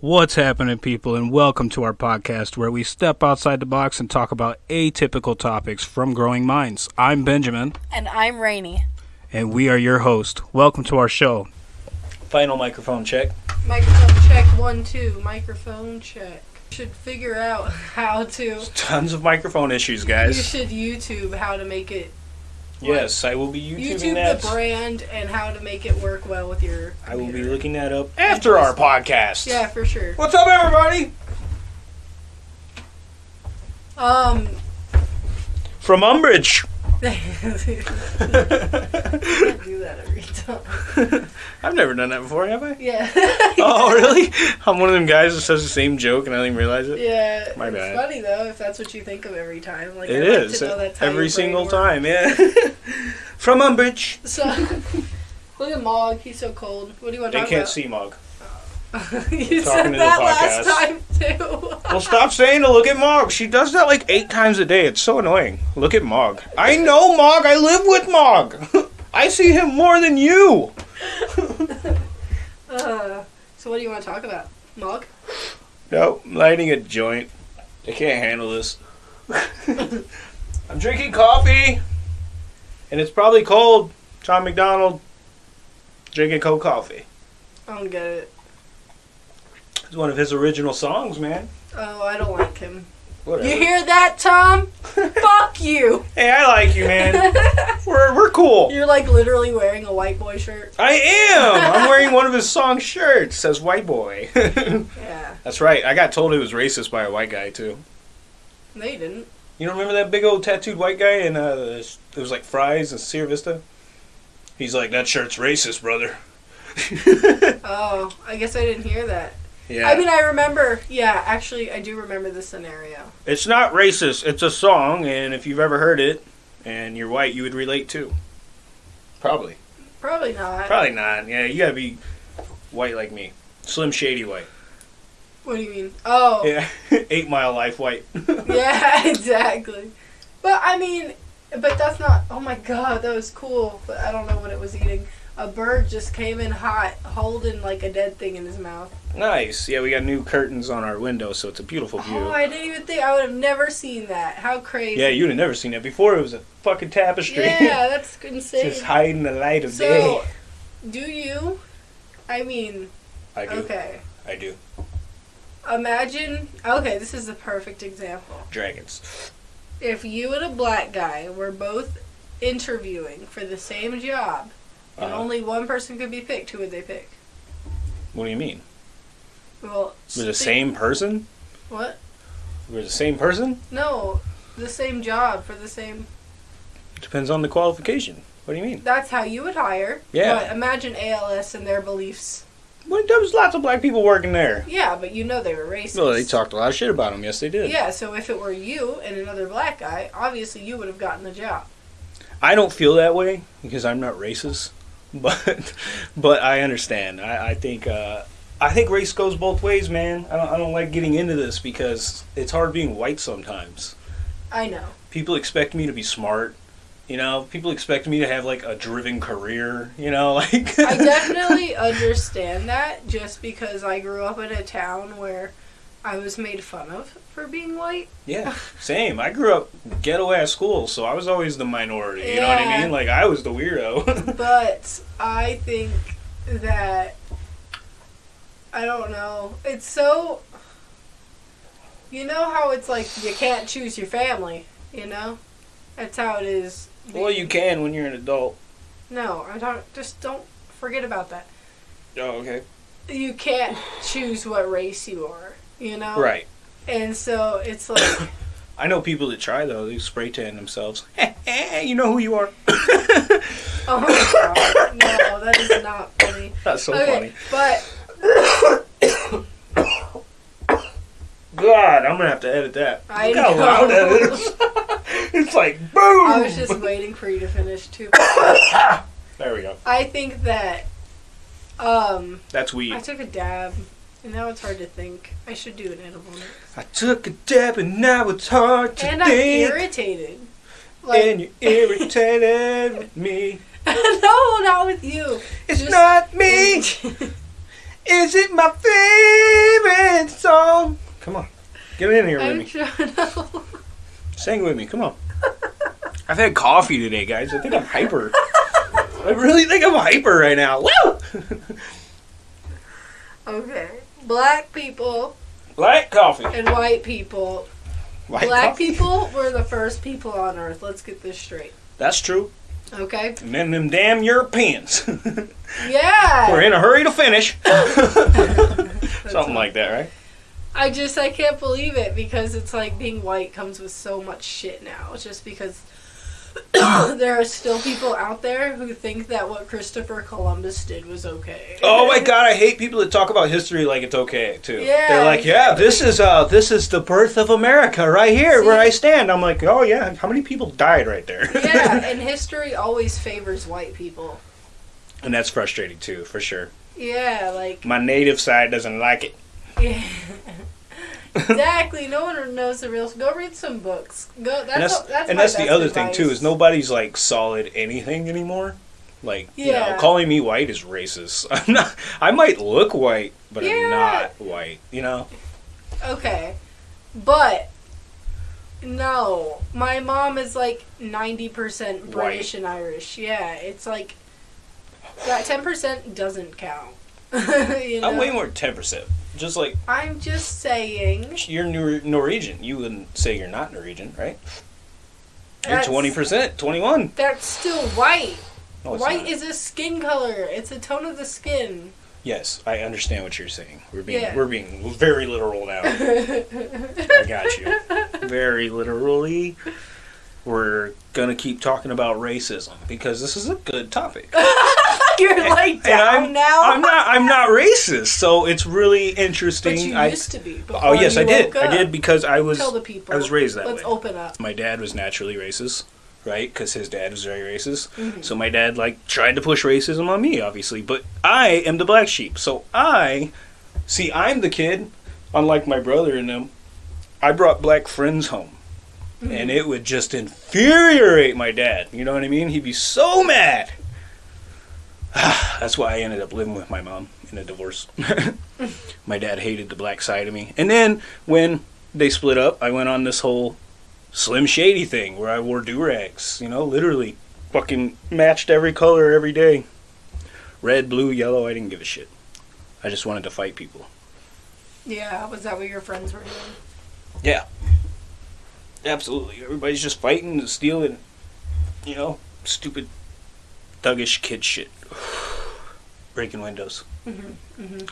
What's happening, people, and welcome to our podcast where we step outside the box and talk about atypical topics from growing minds. I'm Benjamin, And I'm Rainy. and we are your host. Welcome to our show. Final microphone check. Microphone check one, two. Microphone check. Should figure out how to. Tons of microphone issues, guys. You should YouTube how to make it. Yes, I will be YouTubing YouTube that. the brand and how to make it work well with your. I will be computer. looking that up after our podcast. Yeah, for sure. What's up, everybody? Um. From Umbridge. Can't do that every time. I've never done that before, have I? Yeah. oh, really? I'm one of them guys that says the same joke and I don't even realize it. Yeah. My bad. it's funny though if that's what you think of every time. Like It I like is that's every single works. time, yeah. From Umbridge. So, look at Mog. He's so cold. What do you want to They talk can't see Mog. you said that last time too. Well, stop saying to look at Mog. She does that like eight times a day. It's so annoying. Look at Mog. I know Mog. I live with Mog. I see him more than you. Uh, so what do you want to talk about? Mog? Nope, I'm lighting a joint. I can't handle this. I'm drinking coffee, and it's probably cold. Tom MacDonald drinking cold coffee. I don't get it. It's one of his original songs, man. Oh, I don't like him. Whatever. You hear that, Tom? Fuck you. Hey, I like you, man. we're we're cool. You're like literally wearing a white boy shirt. I am. I'm wearing one of his song shirts. Says white boy. Yeah. That's right. I got told it was racist by a white guy too. They didn't. You don't remember that big old tattooed white guy in uh, it was like Fry's and Sierra Vista? He's like, that shirt's racist, brother. Oh, I guess I didn't hear that. Yeah. I mean, I remember. Yeah, actually, I do remember the scenario. it's not racist. It's a song, and if you've ever heard it and you're white, you would relate too. Probably. Probably not. Probably not. Yeah, you gotta be white like me. Slim Shady white. What do you mean? Oh, Yeah. Eight Mile Life white. yeah, exactly. But I mean, but that's not. Oh my god, that was cool. But I don't know what it was eating. A bird just came in hot, holding like a dead thing in his mouth. Nice. Yeah, we got new curtains on our window, so it's a beautiful view. Oh, I didn't even think I would have never seen that. How crazy! yeah, you'd have never seen that before. It was a fucking tapestry. Yeah, that's insane. Just hiding the light of so, day. do you? I mean, I do. okay. I do. Imagine. Okay, this is the perfect example. Dragons. If you and a black guy were both interviewing for the same job, and Uh-huh. only one person could be picked, who would they pick? What do you mean? Well, We're the same person? What? We're the same person? No, the same job for the same. Depends on the qualification. What do you mean? That's how you would hire. Yeah. But imagine ALS and their beliefs. Well, there was lots of black people working there. Yeah, but you know they were racist. Well, they talked a lot of shit about them. Yes, they did. Yeah, so if it were you and another black guy, obviously you would have gotten the job. I don't feel that way because I'm not racist, but but I understand. I, I think uh, I think race goes both ways, man. I don't I don't like getting into this because it's hard being white sometimes. I know. People expect me to be smart. You know, people expect me to have like a driven career. You know, like I definitely understand that just because I grew up in a town where I was made fun of for being white. Yeah, same. I grew up ghetto ass school, so I was always the minority. You know what I mean? Like I was the weirdo. But I think that I don't know. It's so you know how it's like you can't choose your family, you know? That's how it is. well, you can when you're an adult. No, I don't just don't forget about that. Oh, okay. You can't choose what race you are, you know? Right. And so it's like I know people that try though. They spray tan themselves. you know who you are. Oh my god. No, that is not funny. That's so okay, but God, I'm gonna have to edit that. I Look how loud that is. it's like boom. I was just waiting for you to finish too. There we go. I think that um That's weed. I took a dab and now it's hard to think. I should do an edible next. I took a dab and now it's hard to And I'm irritated. Like and you're irritated with me. no, not with you. It's Just- not me. Is it my favorite song. Come on, get in here with I'm me. trying. Sing with me. Come on. I've had coffee today, guys. I think I'm hyper. I really think I'm hyper right now. Woo! Okay. Black people Black coffee. and white people. White Black coffee? people were the first people on Earth. Let's get this straight. That's true. Okay. And then them damn Europeans. Yeah. We're in a hurry to finish. Something like that, right? I just I can't believe it because it's like being white comes with so much shit now. It's just because there are still people out there who think that what Christopher Columbus did was okay. Oh my god, I hate people that talk about history like it's okay too. Yeah, They're like, yeah, this is uh this is the birth of America right here where I stand. I'm like, oh yeah, how many people died right there? yeah, and history always favors white people. and that's frustrating too, for sure. Yeah, like My native side doesn't like it. yeah. Exactly. No one knows the real. Go read some books. Go. That's and that's, that's, and that's the other thing too is nobody's like solid anything anymore. Like you know, calling me white is racist. I'm not. I might look white, but I'm not white. You know. Okay, but no, my mom is like ninety percent British and Irish. Yeah, it's like that ten percent doesn't count. you know? I'm way more percent. Just like I'm just saying. you're Nor- Norwegian. You wouldn't say you're not Norwegian, right? You're twenty percent, twenty one. That's still white. No, white not. is a skin color. It's a tone of the skin. Yes, I understand what you're saying. We're being Yeah. we're being very literal now. I got you. Very literally. We're gonna keep talking about racism because this is a good topic. You're like down I'm, now. I'm not. I'm not racist, so it's really interesting. But you I, used to be. oh yes, I did. woke I did because I was. Tell the people. I was raised that Let's way. open up. My dad was naturally racist, right? Because his dad was very racist. Mhm. So my dad like tried to push racism on me, obviously. But I am the black sheep. So I see. I'm the kid, unlike my brother and them. I brought black friends home, Mm-hmm. and it would just infuriate my dad. You know what I mean? He'd be so mad. That's why I ended up living with my mom in a divorce. my dad hated the black side of me. And then when they split up, I went on this whole Slim Shady thing where I wore do rags. You know, literally fucking matched every color every day red, blue, yellow. I didn't give a shit. I just wanted to fight people. Yeah, was that what your friends were doing? Yeah. Absolutely. Everybody's just fighting and stealing, you know, stupid thuggish kid shit. Breaking windows. Mm-hmm.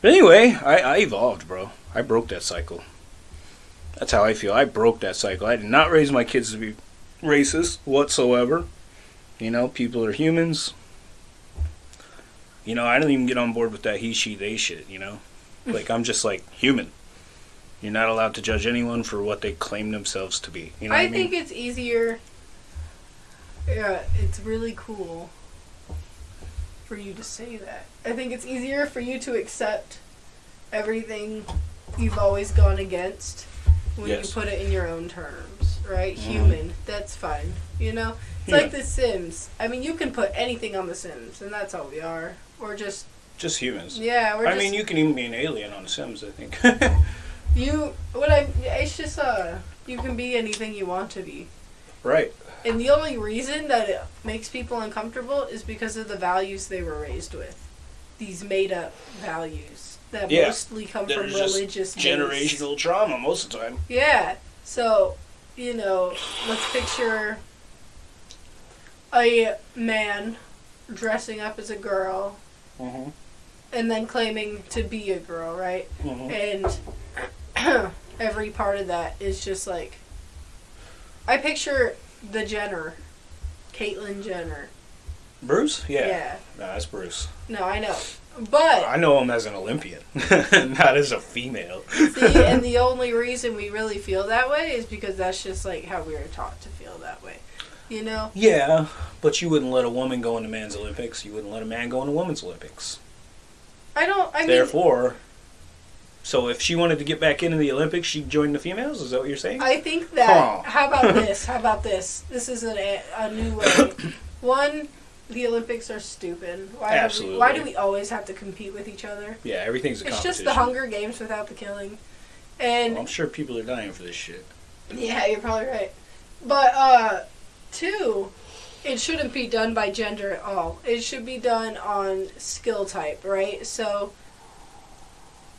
But anyway, I, I evolved, bro. I broke that cycle. That's how I feel. I broke that cycle. I did not raise my kids to be racist whatsoever. You know, people are humans. You know, I don't even get on board with that he, she, they shit, you know? Like, I'm just like human. You're not allowed to judge anyone for what they claim themselves to be. You know I I mean? think it's easier. Yeah, it's really cool for you to say that. I think it's easier for you to accept everything you've always gone against when Yes. you put it in your own terms, right? Mhm. Human, that's fine. You know, it's Yeah. like The Sims. I mean, you can put anything on The Sims, and that's all we are. We're just just humans. yeah. We're I just mean, you can even be an alien on The Sims, I think. you. What I? It's just uh, you can be anything you want to be. right. And the only reason that it makes people uncomfortable is because of the values they were raised with. These made up values that Yeah. mostly come That from religious based- Generational trauma most of the time. Yeah. So, you know, let's picture a man dressing up as a girl Mm-hmm. and then claiming to be a girl, right? Mm-hmm. And every part of that is just like I picture the Jenner, Caitlyn Jenner. Bruce? Yeah. Yeah. No, that's Bruce. No, I know. But I know him as an Olympian, not as a female. see, and the only reason we really feel that way is because that's just like how we were taught to feel that way. You know? yeah, but you wouldn't let a woman go into men's Olympics. You wouldn't let a man go into women's Olympics. I don't I mean Therefore, so if she wanted to get back into the Olympics, she'd join the females. Is that what you're saying? I think that Huh. how about this? How about this? This is a, a new way. One, the Olympics are stupid. Why Do Absolutely. we, why do we always have to compete with each other? Yeah, everything's a It's competition. just the Hunger Games without the killing. And Well, I'm sure people are dying for this shit. Yeah, you're probably right. But uh two, it shouldn't be done by gender at all. It should be done on skill type, right? So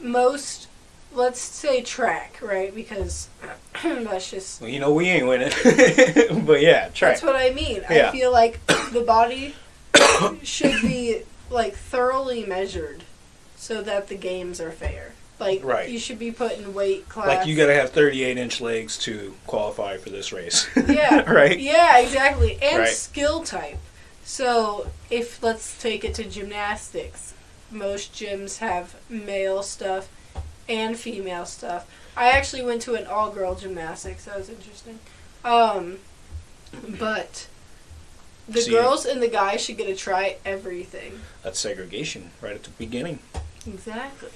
most let's say track, right? Because that's just Well, you know, we ain't winning. but yeah, try. that's what I mean. Yeah. I feel like the body should be like thoroughly measured so that the games are fair. Like Right. you should be put in weight class. Like you gotta have 38 inch legs to qualify for this race. Yeah. right? Yeah, exactly. And Right. skill type. So, if let's take it to gymnastics, most gyms have male stuff and female stuff. I actually went to an all girl gymnastics. That was interesting. Um, but the See- girls and the guys should get to try everything. That's segregation right at the beginning. Exactly.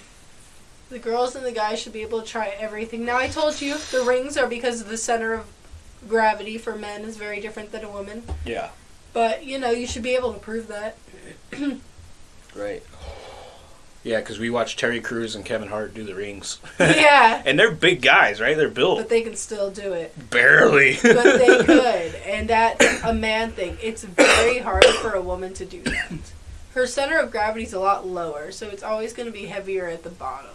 The girls and the guys should be able to try everything. Now, I told you the rings are because the center of gravity for men is very different than a woman. Yeah. But, you know, you should be able to prove that. Right. Yeah, because we watched Terry Crews and Kevin Hart do the rings. yeah. and they're big guys, right? They're built. But they can still do it. Barely. But they could. And that's a man thing. It's very hard for a woman to do that. Her center of gravity is a lot lower, so it's always going to be heavier at the bottom.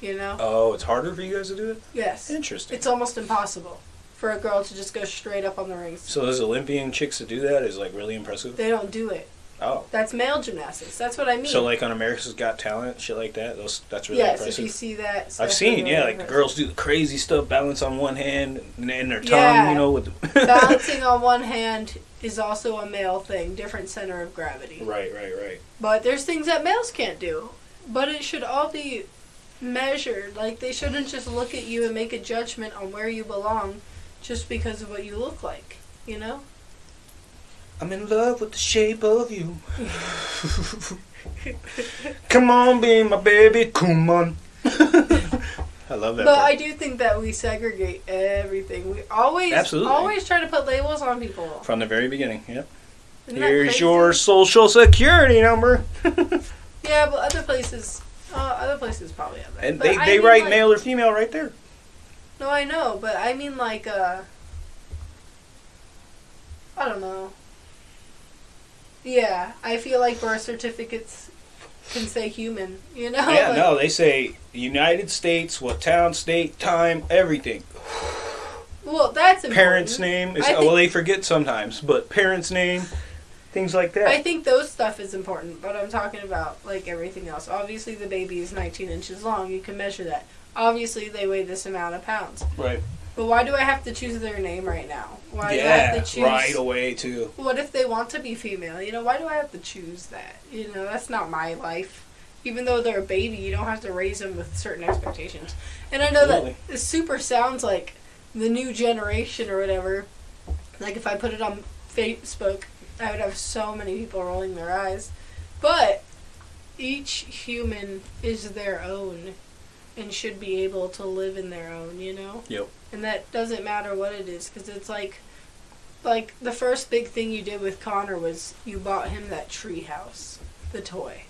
You know? oh, it's harder for you guys to do it? Yes. Interesting. It's almost impossible for a girl to just go straight up on the rings. so those Olympian chicks that do that is like really impressive. They don't do it. Oh. That's male gymnastics. That's what I mean. So like on America's Got Talent, shit like that. Those that's really yes, impressive. if you see that, I've seen, it's yeah, really like the girls do the crazy stuff, balance on one hand and then their tongue, Yeah. you know, with the Balancing on one hand is also a male thing, different center of gravity. Right, right, right. But there's things that males can't do. But it should all be measured. Like they shouldn't just look at you and make a judgment on where you belong just because of what you look like. You know? I'm in love with the shape of you. Come on, be my baby, come on. I love that. But part. I do think that we segregate everything. We always Absolutely. always try to put labels on people. From the very beginning, yep. Isn't that Here's crazy? your social security number. Yeah, but other places uh, other places probably have that. and But they, they write like- male or female right there. No, I know, but I mean like uh I don't know. Yeah, I feel like birth certificates can say human, you know? yeah, Like, no, they say United States, what town, state, time, everything. Well, that's important. Parents' name is I well, they forget sometimes, but parents' name, things like that. I think those stuff is important, but I'm talking about like everything else. Obviously, the baby is 19 inches long. You can measure that. Obviously, they weigh this amount of pounds. right. But why do I have to choose their name right now? Why do I have to choose? right away too. What if they want to be female? You know, why do I have to choose that? You know, that's not my life. Even though they're a baby, you don't have to raise them with certain expectations. And I know Absolutely. that it super sounds like the new generation or whatever. Like if I put it on Facebook, I would have so many people rolling their eyes. But each human is their own and should be able to live in their own, you know? Yep. And that doesn't matter what it is because it's like like the first big thing you did with Connor was you bought him that treehouse, the toy.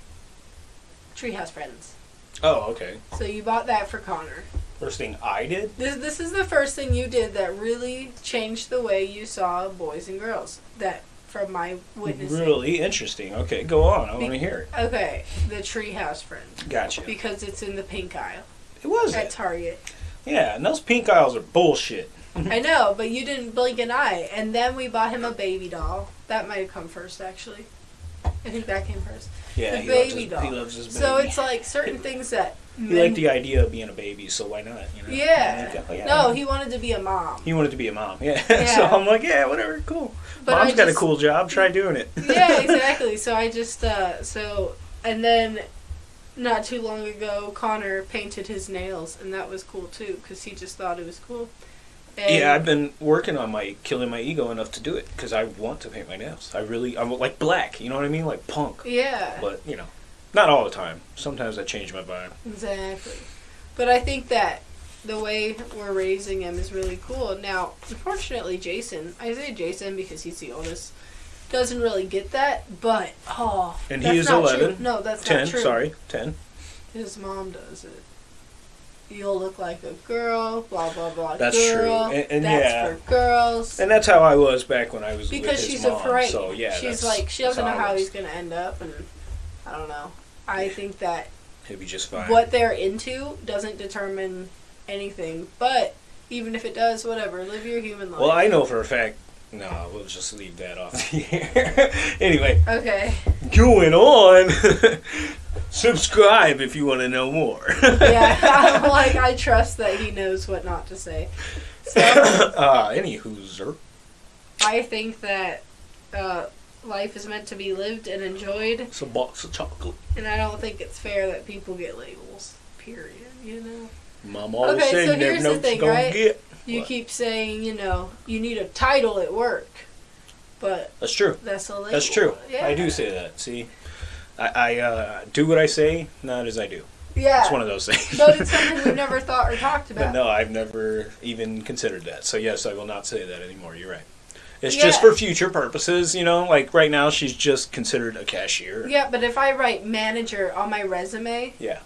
Treehouse Friends. Oh, okay. So you bought that for Connor. First thing I did. This this is the first thing you did that really changed the way you saw boys and girls. That from my witnessing. Really interesting. Okay, go on. I Be- want to hear it. Okay, the Treehouse Friends Gotcha. because it's in the pink aisle It was at. Target. Yeah, and those pink aisles are bullshit. I know, but you didn't blink an eye. And then we bought him a baby doll. That might have come first, actually. I think that came first. Yeah, The he baby loves his, doll. He loves his baby. So it's like certain things that. he liked the idea of being a baby, so why not? You know? Yeah. Like, No, he wanted to be a mom. He wanted to be a mom. Yeah. yeah. so I'm like, yeah, whatever, cool. But Mom's I got a cool job. Try doing it. yeah, exactly. So I just uh so and then not too long ago Connor painted his nails and that was cool too cuz he just thought it was cool. And yeah, I've been working on my killing my ego enough to do it because I want to paint my nails. I really, I'm like black. You know what I mean? Like punk. Yeah. But you know, not all the time. Sometimes I change my vibe. Exactly. But I think that the way we're raising him is really cool. Now, unfortunately, Jason, I say Jason because he's the oldest. Doesn't really get that. But oh, And that's he is not 11. True. No, that's Ten. not true. Sorry, ten. His mom does it. You'll look like a girl. Blah blah blah. That's true. girl. And- and that's yeah. for girls. And that's how I was back when I was because she's mom. afraid. So yeah, she's like she doesn't know how he's gonna end up, and I don't know. I think that He'll be just fine. what they're into doesn't determine anything. But even if it does, whatever. Live your human life. Well, I know for a fact. No, we'll just leave that off the air. anyway, Okay. going on. Subscribe if you want to know more. Yeah. I'm like I trust that he knows what not to say. So uh, anywho, sir. I think that uh, life is meant to be lived and enjoyed, It's a box of chocolate. and I don't think it's fair that people get labels. Period. You know. Mom always Okay, said so you never here's know the what thing, you're gonna right? get. You What? keep saying, you know, you need a title at work, but That's true. that's a label. That's true. Yeah. I do say that. See, I, I uh, do what I say, not as I do. Yeah. It's one of those things. but it's something we've never thought or talked about. But no, I've never even considered that. So yes, I will not say that anymore. You're right. It's Yeah. just for future purposes, you know. Like right now, she's just considered a cashier. Yeah, but if I write manager on my resume, Yeah.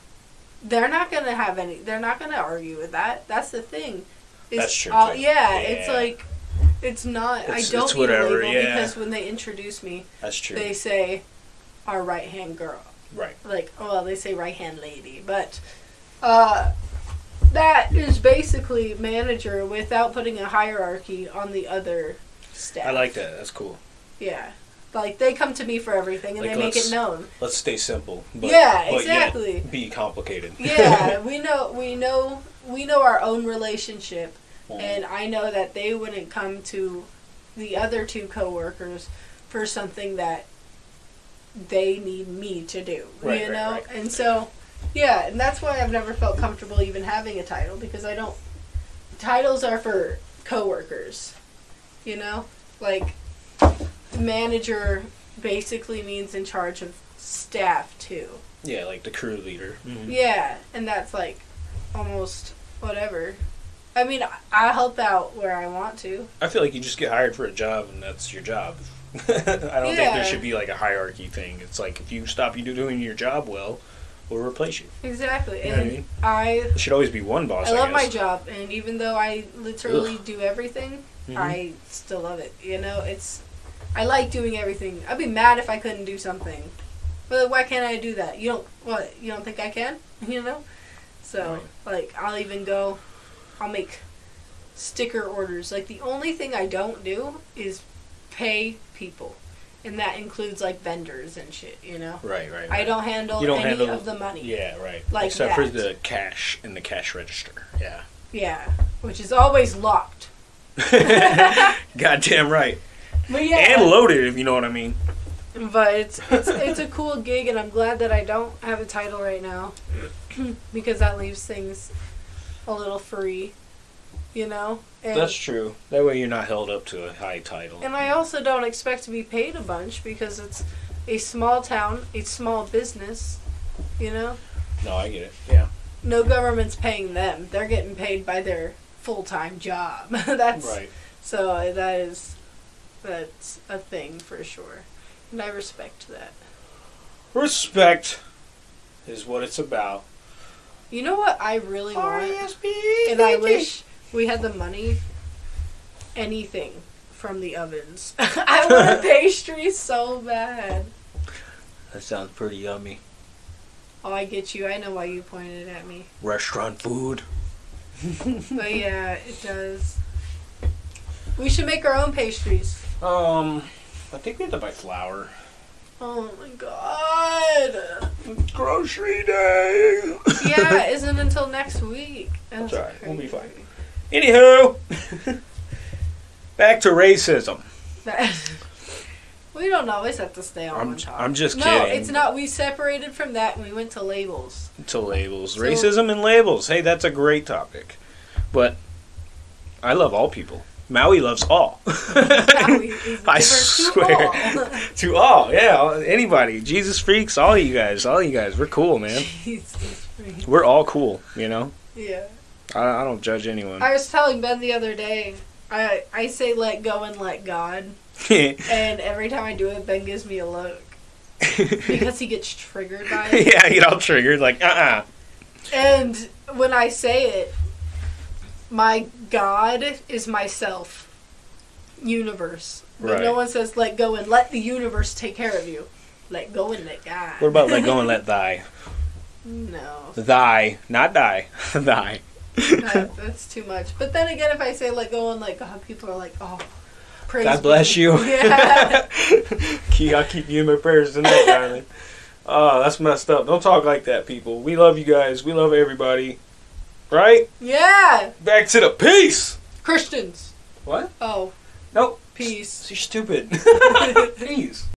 they're not gonna have any. They're not gonna argue with that. That's the thing. It's That's true, all- too. yeah, it's like, it's not. It's- I don't it's need whatever, a label yeah. because when they introduce me, That's true. they say, our right hand girl. right. Like, oh, well, they say right hand lady, but uh, that is basically manager without putting a hierarchy on the other staff. I like that. That's cool. Yeah. Like they come to me for everything and Like, they make it known. Let's stay simple. But, Yeah, but yet exactly. be complicated. Yeah, we know we know we know our own relationship Mm. and I know that they wouldn't come to the other two coworkers for something that they need me to do. Right, you right, know? right. And so yeah, and that's why I've never felt comfortable even having a title because I don't titles are for coworkers. You know? Like manager basically means in charge of staff too. yeah, like the crew leader. Mhm. Yeah, and that's like almost whatever. I mean, I- help out where I want to. I feel like you just get hired for a job and that's your job. I don't think there should be like a hierarchy thing. It's like if you stop you doing your job well, we'll replace you. Exactly. You know what I mean? I There should always be one boss. I I, love my job, and even though I literally do everything, Mhm. I still love it. You know, it's I like doing everything. I'd be mad if I couldn't do something. But why can't I do that? You don't what? You don't think I can? You know? So, like I'll even go I'll make sticker orders. Like the only thing I don't do is pay people. And that includes like vendors and shit, you know? Right, right. I don't handle You don't any handle- of the money. Yeah, right. Like Except for the cash in the cash register. Yeah. Yeah. Which is always locked. Goddamn right. But yeah. And loaded, if you know what I mean. But it's it's it's a cool gig, and I'm glad that I don't have a title right now, because that leaves things a little free, you know. And, That's true. That way you're not held up to a high title. and I also don't expect to be paid a bunch because it's a small town, a small business, you know. No, I get it. Yeah. No government's paying them; they're getting paid by their full time job. That's Right. so that is that's a thing for sure, and I respect that. Respect is what it's about. You know what I really want? R-E-S-P-E-C-T. And I wish we had the money. Anything from the ovens. I want a pastry so bad. That sounds pretty yummy. Oh, I get you. I know why you pointed at me. Restaurant food. But yeah, it does. We should make our own pastries. Um, I think we have to buy flour. Oh my god. Grocery day. Yeah, it isn't until next week. That's alright, we'll be fine. Anywho, back to racism. We don't always have to stay on I'm- one topic. I'm just kidding. no, it's not. We separated from that and we went to labels. To labels, So- racism and labels. Hey, that's a great topic. But I love all people. Maui loves all. Maui is I diverse to swear. all. to all, yeah, anybody, Jesus freaks, all you guys, all you guys, we're cool, man. Jesus We're all cool, you know. Yeah. I, I don't judge anyone. I was telling Ben the other day, I I say let go and let God and every time I do it, Ben gives me a look because he gets triggered by it. yeah, you get all triggered, like, uh uh And when I say it, my God is myself, universe. But no one says let go and let the universe take care of you. Let go and let God. What about let go and let thy? no, Thy, not die. thy. that, that's too much. But then again, if I say let go and let God, people are like, oh, praise. God bless be. you. Yeah. Key, I'll keep you in my prayers tonight, darling. Oh, that's messed up. Don't talk like that, people. We love you guys. We love everybody. Right? yeah. Back to the peace. Christians. What? Oh, Nope. peace. You're stupid. peace.